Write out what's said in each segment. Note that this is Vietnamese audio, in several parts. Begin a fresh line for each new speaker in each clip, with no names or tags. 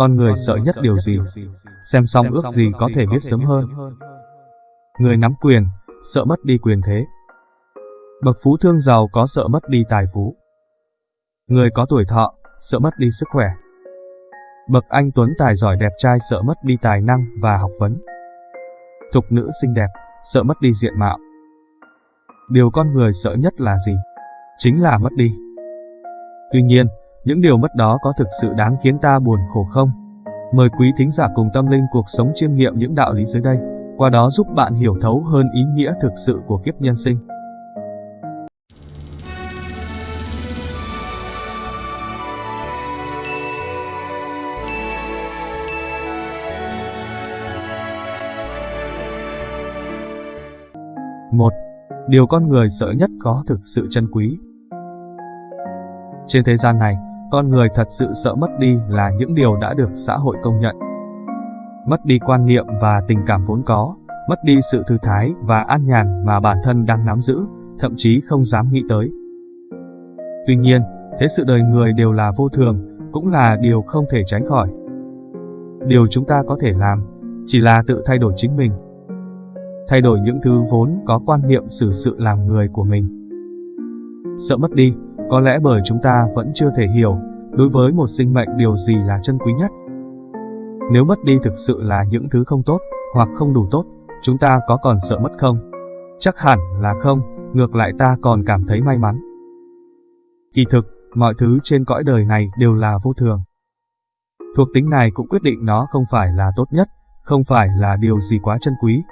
Con người sợ nhất điều gì? Xem xong ước gì có thể biết sớm hơn. Người nắm quyền, sợ mất đi quyền thế. Bậc phú thương giàu có sợ mất đi tài phú. Người có tuổi thọ, sợ mất đi sức khỏe. Bậc anh tuấn tài giỏi đẹp trai sợ mất đi tài năng và học vấn. Thục nữ xinh đẹp, sợ mất đi diện mạo. Điều con người sợ nhất là gì? Chính là mất đi. Tuy nhiên, những điều mất đó có thực sự đáng khiến ta buồn khổ không? Mời quý thính giả cùng tâm linh cuộc sống chiêm nghiệm những đạo lý dưới đây, qua đó giúp bạn hiểu thấu hơn ý nghĩa thực sự của kiếp nhân sinh. Một, Điều con người sợ nhất có thực sự chân quý. Trên thế gian này, con người thật sự sợ mất đi là những điều đã được xã hội công nhận. Mất đi quan niệm và tình cảm vốn có, mất đi sự thư thái và an nhàn mà bản thân đang nắm giữ, thậm chí không dám nghĩ tới. Tuy nhiên, thế sự đời người đều là vô thường, cũng là điều không thể tránh khỏi. Điều chúng ta có thể làm, chỉ là tự thay đổi chính mình. Thay đổi những thứ vốn có quan niệm xử sự làm người của mình. Sợ mất đi, có lẽ bởi chúng ta vẫn chưa thể hiểu, đối với một sinh mệnh điều gì là chân quý nhất. Nếu mất đi thực sự là những thứ không tốt, hoặc không đủ tốt, chúng ta có còn sợ mất không? Chắc hẳn là không, ngược lại ta còn cảm thấy may mắn. Kỳ thực, mọi thứ trên cõi đời này đều là vô thường. Thuộc tính này cũng quyết định nó không phải là tốt nhất, không phải là điều gì quá chân quý.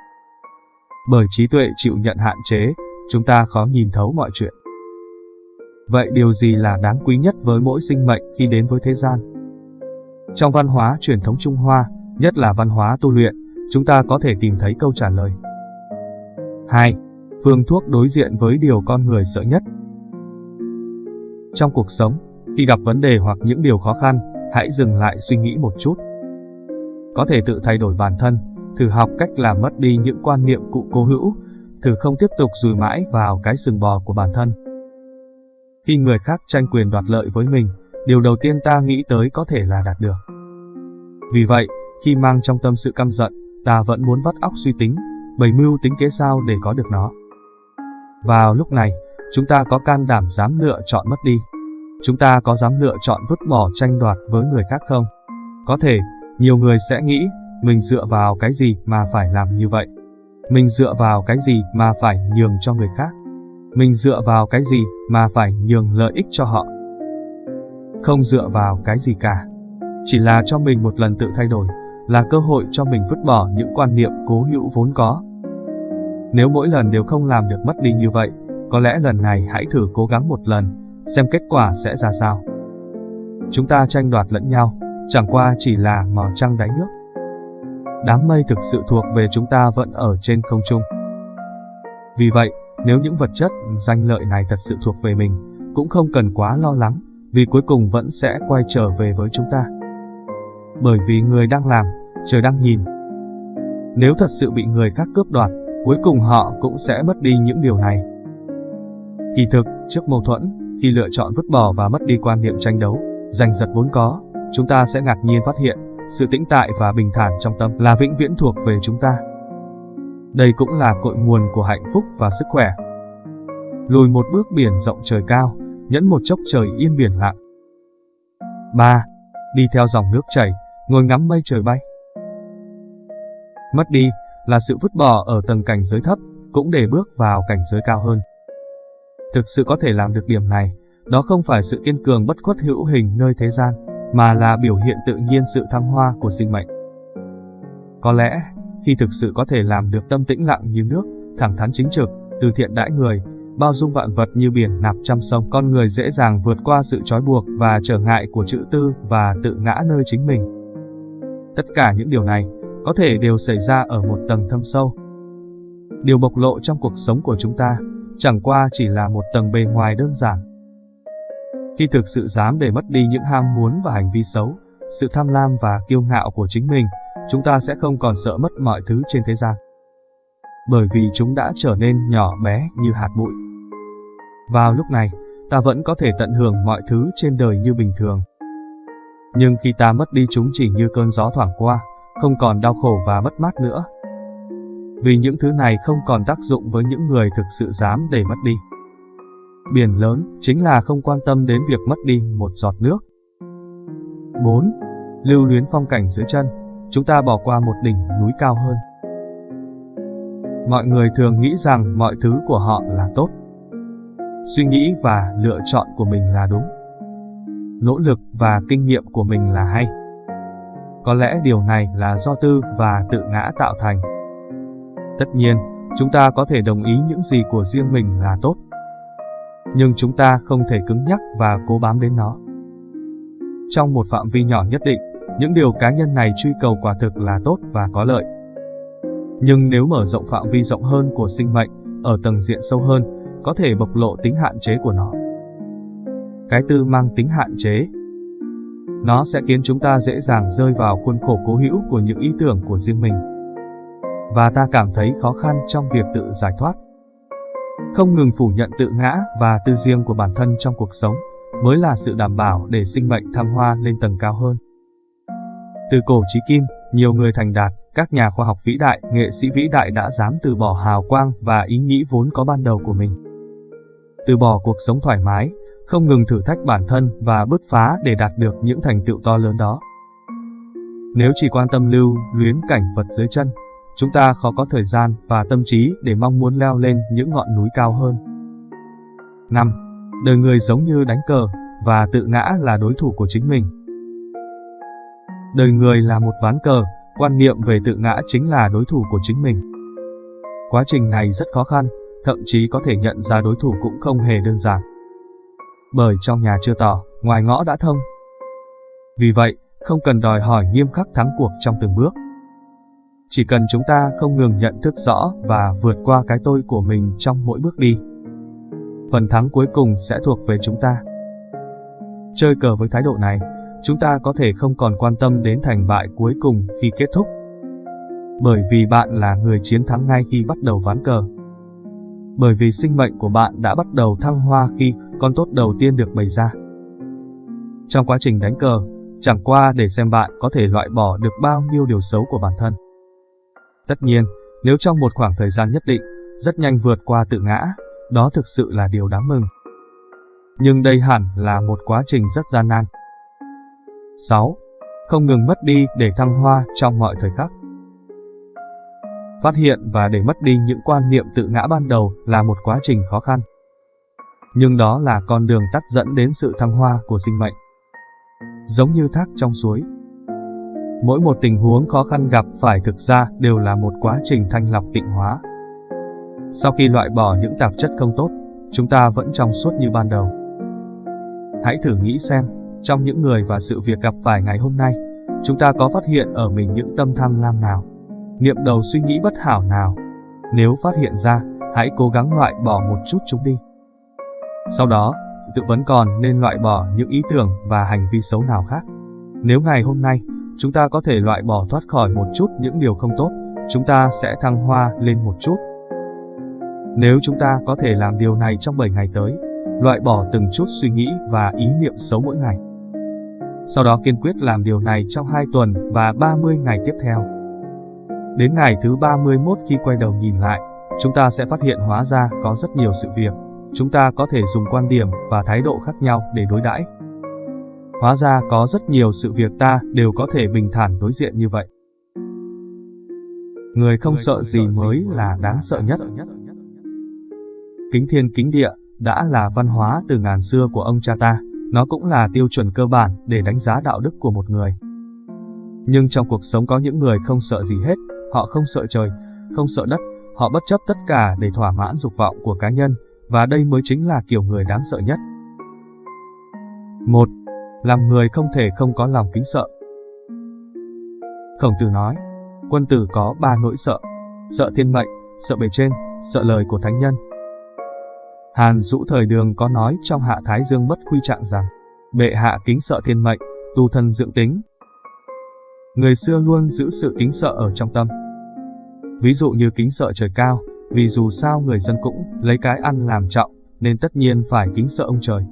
Bởi trí tuệ chịu nhận hạn chế, chúng ta khó nhìn thấu mọi chuyện. Vậy điều gì là đáng quý nhất với mỗi sinh mệnh khi đến với thế gian? Trong văn hóa truyền thống Trung Hoa, nhất là văn hóa tu luyện, chúng ta có thể tìm thấy câu trả lời. 2. Phương thuốc đối diện với điều con người sợ nhất. Trong cuộc sống, khi gặp vấn đề hoặc những điều khó khăn, hãy dừng lại suy nghĩ một chút. Có thể tự thay đổi bản thân, thử học cách làm mất đi những quan niệm cụ cố hữu, thử không tiếp tục dùi mãi vào cái sừng bò của bản thân. Khi người khác tranh quyền đoạt lợi với mình, điều đầu tiên ta nghĩ tới có thể là đạt được. Vì vậy, khi mang trong tâm sự căm giận, ta vẫn muốn vắt óc suy tính, bày mưu tính kế sao để có được nó. Vào lúc này, chúng ta có can đảm dám lựa chọn mất đi. Chúng ta có dám lựa chọn vứt bỏ tranh đoạt với người khác không? Có thể, nhiều người sẽ nghĩ, mình dựa vào cái gì mà phải làm như vậy? Mình dựa vào cái gì mà phải nhường cho người khác? Mình dựa vào cái gì mà phải nhường lợi ích cho họ? Không dựa vào cái gì cả. Chỉ là cho mình một lần tự thay đổi, là cơ hội cho mình vứt bỏ những quan niệm cố hữu vốn có. Nếu mỗi lần đều không làm được mất đi như vậy, có lẽ lần này hãy thử cố gắng một lần, xem kết quả sẽ ra sao. Chúng ta tranh đoạt lẫn nhau, chẳng qua chỉ là mò trăng đáy nước. Đám mây thực sự thuộc về chúng ta vẫn ở trên không trung. Vì vậy, nếu những vật chất, danh lợi này thật sự thuộc về mình, cũng không cần quá lo lắng, vì cuối cùng vẫn sẽ quay trở về với chúng ta. Bởi vì người đang làm, trời đang nhìn. Nếu thật sự bị người khác cướp đoạt, cuối cùng họ cũng sẽ mất đi những điều này. Kỳ thực, trước mâu thuẫn, khi lựa chọn vứt bỏ và mất đi quan niệm tranh đấu, giành giật vốn có, chúng ta sẽ ngạc nhiên phát hiện, sự tĩnh tại và bình thản trong tâm là vĩnh viễn thuộc về chúng ta. Đây cũng là cội nguồn của hạnh phúc và sức khỏe. Lùi một bước biển rộng trời cao, nhẫn một chốc trời yên biển lặng. 3. Đi theo dòng nước chảy, ngồi ngắm mây trời bay. Mất đi là sự vứt bỏ ở tầng cảnh giới thấp, cũng để bước vào cảnh giới cao hơn. Thực sự có thể làm được điểm này, đó không phải sự kiên cường bất khuất hữu hình nơi thế gian, mà là biểu hiện tự nhiên sự thăng hoa của sinh mệnh. Có lẽ, khi thực sự có thể làm được tâm tĩnh lặng như nước, thẳng thắn chính trực, từ thiện đãi người, bao dung vạn vật như biển nạp trăm sông, con người dễ dàng vượt qua sự trói buộc và trở ngại của chữ tư và tự ngã nơi chính mình. Tất cả những điều này có thể đều xảy ra ở một tầng thâm sâu. Điều bộc lộ trong cuộc sống của chúng ta chẳng qua chỉ là một tầng bề ngoài đơn giản. Khi thực sự dám để mất đi những ham muốn và hành vi xấu, sự tham lam và kiêu ngạo của chính mình, chúng ta sẽ không còn sợ mất mọi thứ trên thế gian. Bởi vì chúng đã trở nên nhỏ bé như hạt bụi. Vào lúc này, ta vẫn có thể tận hưởng mọi thứ trên đời như bình thường. Nhưng khi ta mất đi chúng chỉ như cơn gió thoảng qua, không còn đau khổ và mất mát nữa. Vì những thứ này không còn tác dụng với những người thực sự dám để mất đi. Biển lớn chính là không quan tâm đến việc mất đi một giọt nước. 4. Lưu luyến phong cảnh dưới chân, chúng ta bỏ qua một đỉnh núi cao hơn. Mọi người thường nghĩ rằng mọi thứ của họ là tốt. Suy nghĩ và lựa chọn của mình là đúng. Nỗ lực và kinh nghiệm của mình là hay. Có lẽ điều này là do tư và tự ngã tạo thành. Tất nhiên, chúng ta có thể đồng ý những gì của riêng mình là tốt. Nhưng chúng ta không thể cứng nhắc và cố bám đến nó. Trong một phạm vi nhỏ nhất định, những điều cá nhân này truy cầu quả thực là tốt và có lợi. Nhưng nếu mở rộng phạm vi rộng hơn của sinh mệnh, ở tầng diện sâu hơn, có thể bộc lộ tính hạn chế của nó. Cái tư mang tính hạn chế. Nó sẽ khiến chúng ta dễ dàng rơi vào khuôn khổ cố hữu của những ý tưởng của riêng mình. Và ta cảm thấy khó khăn trong việc tự giải thoát. Không ngừng phủ nhận tự ngã và tư riêng của bản thân trong cuộc sống, mới là sự đảm bảo để sinh mệnh thăng hoa lên tầng cao hơn. Từ cổ chí kim, nhiều người thành đạt, các nhà khoa học vĩ đại, nghệ sĩ vĩ đại đã dám từ bỏ hào quang và ý nghĩ vốn có ban đầu của mình. Từ bỏ cuộc sống thoải mái, không ngừng thử thách bản thân và bứt phá để đạt được những thành tựu to lớn đó. Nếu chỉ quan tâm lưu luyến cảnh vật dưới chân, chúng ta khó có thời gian và tâm trí để mong muốn leo lên những ngọn núi cao hơn. 5. Đời người giống như đánh cờ, và tự ngã là đối thủ của chính mình. Đời người là một ván cờ, quan niệm về tự ngã chính là đối thủ của chính mình. Quá trình này rất khó khăn, thậm chí có thể nhận ra đối thủ cũng không hề đơn giản. Bởi trong nhà chưa tỏ, ngoài ngõ đã thông. Vì vậy, không cần đòi hỏi nghiêm khắc thắng cuộc trong từng bước. Chỉ cần chúng ta không ngừng nhận thức rõ và vượt qua cái tôi của mình trong mỗi bước đi. Phần thắng cuối cùng sẽ thuộc về chúng ta. Chơi cờ với thái độ này, chúng ta có thể không còn quan tâm đến thành bại cuối cùng khi kết thúc. Bởi vì bạn là người chiến thắng ngay khi bắt đầu ván cờ. Bởi vì sinh mệnh của bạn đã bắt đầu thăng hoa khi con tốt đầu tiên được bày ra. Trong quá trình đánh cờ, chẳng qua để xem bạn có thể loại bỏ được bao nhiêu điều xấu của bản thân. Tất nhiên, nếu trong một khoảng thời gian nhất định, rất nhanh vượt qua tự ngã, đó thực sự là điều đáng mừng. Nhưng đây hẳn là một quá trình rất gian nan. 6. Không ngừng mất đi để thăng hoa trong mọi thời khắc. Phát hiện và để mất đi những quan niệm tự ngã ban đầu là một quá trình khó khăn. Nhưng đó là con đường tắt dẫn đến sự thăng hoa của sinh mệnh. Giống như thác trong suối. Mỗi một tình huống khó khăn gặp phải thực ra đều là một quá trình thanh lọc tịnh hóa. Sau khi loại bỏ những tạp chất không tốt, chúng ta vẫn trong suốt như ban đầu. Hãy thử nghĩ xem, trong những người và sự việc gặp phải ngày hôm nay, chúng ta có phát hiện ở mình những tâm tham lam nào, niệm đầu suy nghĩ bất hảo nào. Nếu phát hiện ra, hãy cố gắng loại bỏ một chút chúng đi. Sau đó, tự vấn còn nên loại bỏ những ý tưởng và hành vi xấu nào khác. Nếu ngày hôm nay, chúng ta có thể loại bỏ thoát khỏi một chút những điều không tốt, chúng ta sẽ thăng hoa lên một chút. Nếu chúng ta có thể làm điều này trong 7 ngày tới, loại bỏ từng chút suy nghĩ và ý niệm xấu mỗi ngày. Sau đó kiên quyết làm điều này trong 2 tuần và 30 ngày tiếp theo. Đến ngày thứ 31 khi quay đầu nhìn lại, chúng ta sẽ phát hiện hóa ra có rất nhiều sự việc. Chúng ta có thể dùng quan điểm và thái độ khác nhau để đối đãi. Hóa ra có rất nhiều sự việc ta đều có thể bình thản đối diện như vậy. Người không sợ gì mới là đáng sợ nhất. Kính thiên kính địa, đã là văn hóa từ ngàn xưa của ông cha ta, nó cũng là tiêu chuẩn cơ bản để đánh giá đạo đức của một người. Nhưng trong cuộc sống có những người không sợ gì hết, họ không sợ trời, không sợ đất, họ bất chấp tất cả để thỏa mãn dục vọng của cá nhân, và đây mới chính là kiểu người đáng sợ nhất. 1. Làm người không thể không có lòng kính sợ. Khổng tử nói, quân tử có ba nỗi sợ, sợ thiên mệnh, sợ bề trên, sợ lời của thánh nhân. Hàn Dũ thời đường có nói trong Hạ Thái Dương bất quy trạng rằng, bệ hạ kính sợ thiên mệnh, tu thân dưỡng tính. Người xưa luôn giữ sự kính sợ ở trong tâm. Ví dụ như kính sợ trời cao, vì dù sao người dân cũng lấy cái ăn làm trọng, nên tất nhiên phải kính sợ ông trời.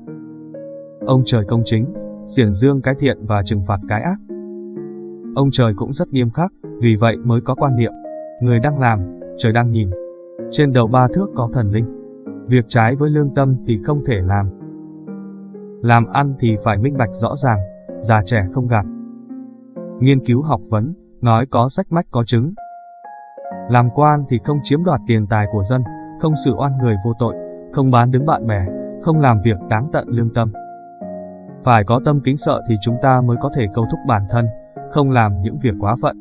Ông trời công chính, xiển dương cái thiện và trừng phạt cái ác. Ông trời cũng rất nghiêm khắc, vì vậy mới có quan niệm, người đang làm, trời đang nhìn. Trên đầu ba thước có thần linh. Việc trái với lương tâm thì không thể làm. Làm ăn thì phải minh bạch rõ ràng, già trẻ không gạt. Nghiên cứu học vấn, nói có sách mách có chứng. Làm quan thì không chiếm đoạt tiền tài của dân, không xử oan người vô tội, không bán đứng bạn bè, không làm việc đáng tận lương tâm. Phải có tâm kính sợ thì chúng ta mới có thể câu thúc bản thân, không làm những việc quá phận.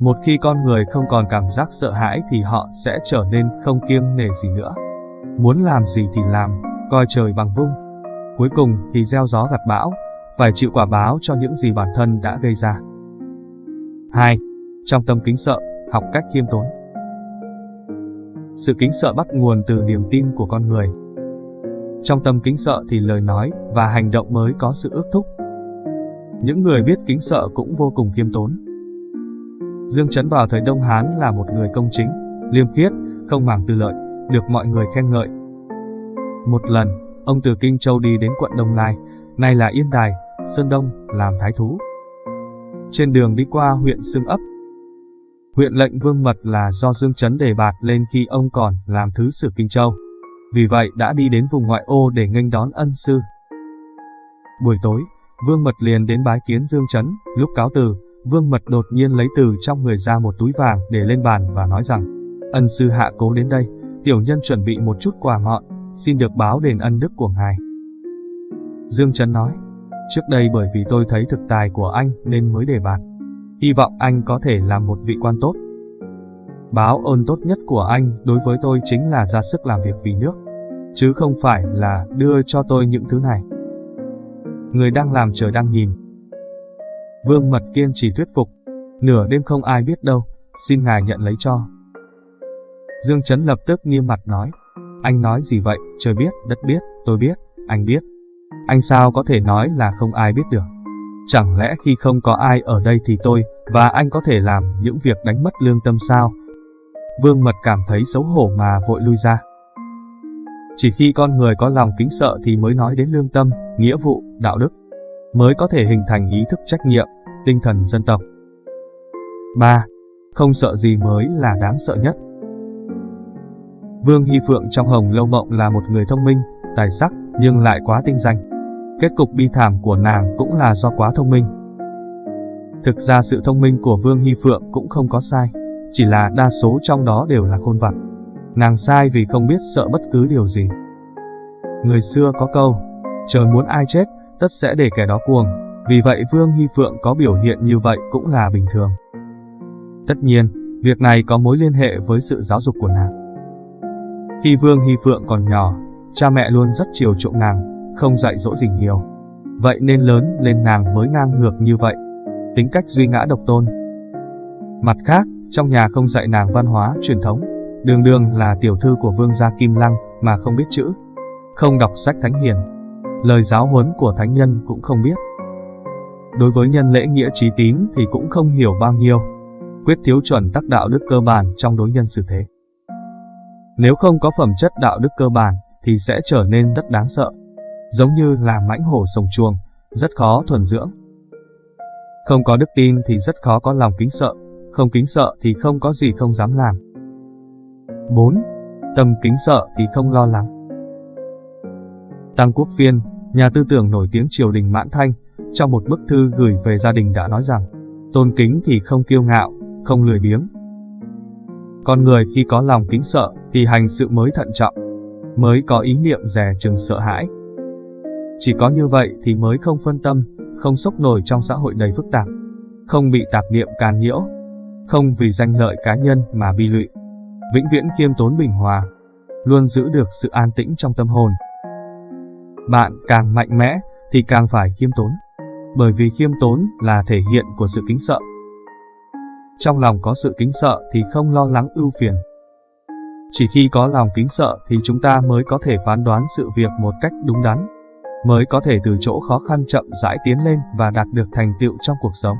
Một khi con người không còn cảm giác sợ hãi thì họ sẽ trở nên không kiêng nể gì nữa. Muốn làm gì thì làm, coi trời bằng vung. Cuối cùng thì gieo gió gặt bão, phải chịu quả báo cho những gì bản thân đã gây ra. 2. Trong tâm kính sợ, học cách khiêm tốn. Sự kính sợ bắt nguồn từ niềm tin của con người. Trong tâm kính sợ thì lời nói và hành động mới có sự ước thúc. Những người biết kính sợ cũng vô cùng khiêm tốn. Dương Trấn vào thời Đông Hán là một người công chính, liêm khiết, không màng tư lợi, được mọi người khen ngợi. Một lần, ông từ Kinh Châu đi đến quận Đông Lai, nay là Yên Đài, Sơn Đông, làm thái thú. Trên đường đi qua huyện Sương Ấp, huyện lệnh Vương Mật là do Dương Trấn đề bạt lên khi ông còn làm thứ sử Kinh Châu. Vì vậy đã đi đến vùng ngoại ô để nghênh đón ân sư. Buổi tối, Vương Mật liền đến bái kiến Dương Trấn, lúc cáo từ, Vương Mật đột nhiên lấy từ trong người ra một túi vàng để lên bàn và nói rằng, ân sư hạ cố đến đây, tiểu nhân chuẩn bị một chút quà ngọn, xin được báo đền ân đức của ngài. Dương Trấn nói, trước đây bởi vì tôi thấy thực tài của anh nên mới đề bạt. Hy vọng anh có thể làm một vị quan tốt. Báo ơn tốt nhất của anh đối với tôi chính là ra sức làm việc vì nước, chứ không phải là đưa cho tôi những thứ này. Người đang làm trời đang nhìn. Vương Mật kiên trì thuyết phục, nửa đêm không ai biết đâu, xin ngài nhận lấy cho. Dương Trấn lập tức nghiêm mặt nói, anh nói gì vậy, trời biết, đất biết, tôi biết, anh biết. Anh sao có thể nói là không ai biết được. Chẳng lẽ khi không có ai ở đây thì tôi và anh có thể làm những việc đánh mất lương tâm sao? Vương Mật cảm thấy xấu hổ mà vội lui ra. Chỉ khi con người có lòng kính sợ thì mới nói đến lương tâm, nghĩa vụ, đạo đức, mới có thể hình thành ý thức trách nhiệm, tinh thần dân tộc. 3. Không sợ gì mới là đáng sợ nhất. Vương Hy Phượng trong Hồng Lâu Mộng là một người thông minh, tài sắc, nhưng lại quá tinh danh. Kết cục bi thảm của nàng cũng là do quá thông minh. Thực ra sự thông minh của Vương Hy Phượng cũng không có sai, chỉ là đa số trong đó đều là khôn vặt. Nàng sai vì không biết sợ bất cứ điều gì. Người xưa có câu, trời muốn ai chết, tất sẽ để kẻ đó cuồng, vì vậy Vương Hy Phượng có biểu hiện như vậy cũng là bình thường. Tất nhiên, việc này có mối liên hệ với sự giáo dục của nàng. Khi Vương Hy Phượng còn nhỏ, cha mẹ luôn rất chiều chuộng nàng, không dạy dỗ gì nhiều. Vậy nên lớn lên nàng mới ngang ngược như vậy. Tính cách duy ngã độc tôn. Mặt khác, trong nhà không dạy nàng văn hóa truyền thống, đường đường là tiểu thư của vương gia Kim Lăng mà không biết chữ, không đọc sách thánh hiền. Lời giáo huấn của thánh nhân cũng không biết. Đối với nhân lễ nghĩa trí tín thì cũng không hiểu bao nhiêu. Quyết thiếu chuẩn tắc đạo đức cơ bản trong đối nhân xử thế. Nếu không có phẩm chất đạo đức cơ bản, thì sẽ trở nên rất đáng sợ. Giống như là mãnh hổ sồng chuồng, rất khó thuần dưỡng. Không có đức tin thì rất khó có lòng kính sợ, không kính sợ thì không có gì không dám làm. 4. Tâm kính sợ thì không lo lắng. Tăng Quốc Phiên, nhà tư tưởng nổi tiếng triều đình Mãn Thanh, trong một bức thư gửi về gia đình đã nói rằng, tôn kính thì không kiêu ngạo, không lười biếng. Con người khi có lòng kính sợ thì hành sự mới thận trọng, mới có ý niệm dè chừng sợ hãi. Chỉ có như vậy thì mới không phân tâm, không sốc nổi trong xã hội đầy phức tạp, không bị tạp niệm càn nhiễu, không vì danh lợi cá nhân mà bi lụy. Vĩnh viễn khiêm tốn bình hòa, luôn giữ được sự an tĩnh trong tâm hồn. Bạn càng mạnh mẽ thì càng phải khiêm tốn, bởi vì khiêm tốn là thể hiện của sự kính sợ. Trong lòng có sự kính sợ thì không lo lắng ưu phiền, chỉ khi có lòng kính sợ thì chúng ta mới có thể phán đoán sự việc một cách đúng đắn, mới có thể từ chỗ khó khăn chậm rãi tiến lên và đạt được thành tựu trong cuộc sống.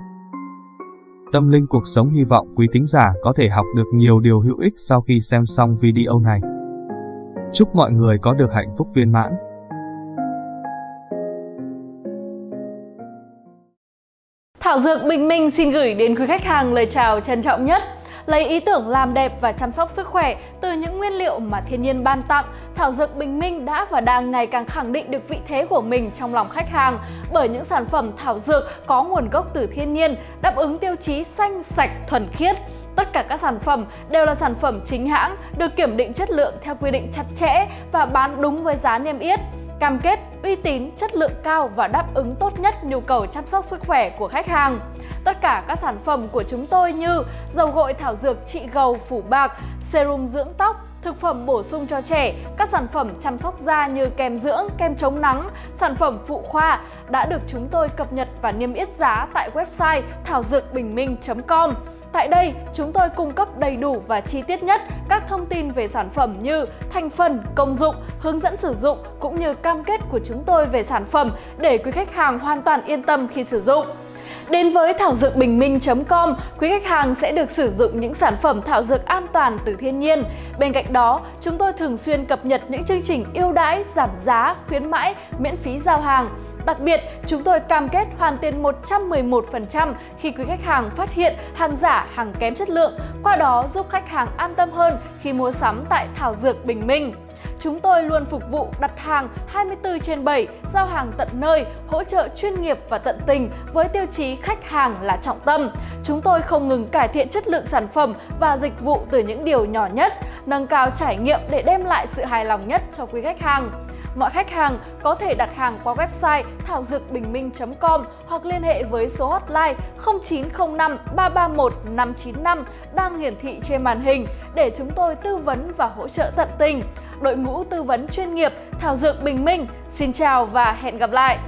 Tâm linh cuộc sống hy vọng quý thính giả có thể học được nhiều điều hữu ích sau khi xem xong video này. Chúc mọi người có được hạnh phúc viên mãn.
Thảo Dược Bình Minh xin gửi đến quý khách hàng lời chào trân trọng nhất. Lấy ý tưởng làm đẹp và chăm sóc sức khỏe từ những nguyên liệu mà thiên nhiên ban tặng, Thảo Dược Bình Minh đã và đang ngày càng khẳng định được vị thế của mình trong lòng khách hàng bởi những sản phẩm thảo dược có nguồn gốc từ thiên nhiên, đáp ứng tiêu chí xanh, sạch, thuần khiết. Tất cả các sản phẩm đều là sản phẩm chính hãng, được kiểm định chất lượng theo quy định chặt chẽ và bán đúng với giá niêm yết cam kết uy tín, chất lượng cao và đáp ứng tốt nhất nhu cầu chăm sóc sức khỏe của khách hàng. Tất cả các sản phẩm của chúng tôi như dầu gội thảo dược trị gầu phủ bạc, serum dưỡng tóc, thực phẩm bổ sung cho trẻ, các sản phẩm chăm sóc da như kem dưỡng, kem chống nắng, sản phẩm phụ khoa đã được chúng tôi cập nhật và niêm yết giá tại website thảo dược bình minh.com. Tại đây, chúng tôi cung cấp đầy đủ và chi tiết nhất các thông tin về sản phẩm như thành phần, công dụng, hướng dẫn sử dụng cũng như cam kết của chúng tôi về sản phẩm để quý khách hàng hoàn toàn yên tâm khi sử dụng. Đến với thảo dược bình minh.com, quý khách hàng sẽ được sử dụng những sản phẩm thảo dược an toàn từ thiên nhiên. Bên cạnh đó, chúng tôi thường xuyên cập nhật những chương trình ưu đãi, giảm giá, khuyến mãi, miễn phí giao hàng. Đặc biệt, chúng tôi cam kết hoàn tiền 111% khi quý khách hàng phát hiện hàng giả, hàng kém chất lượng, qua đó giúp khách hàng an tâm hơn khi mua sắm tại Thảo Dược Bình Minh. Chúng tôi luôn phục vụ đặt hàng 24 trên 7, giao hàng tận nơi, hỗ trợ chuyên nghiệp và tận tình với tiêu chí khách hàng là trọng tâm. Chúng tôi không ngừng cải thiện chất lượng sản phẩm và dịch vụ từ những điều nhỏ nhất, nâng cao trải nghiệm để đem lại sự hài lòng nhất cho quý khách hàng. Mọi khách hàng có thể đặt hàng qua website thảo dược bình minh.com hoặc liên hệ với số hotline 0905 331 595 đang hiển thị trên màn hình để chúng tôi tư vấn và hỗ trợ tận tình. Đội ngũ tư vấn chuyên nghiệp Thảo Dược Bình Minh, xin chào và hẹn gặp lại!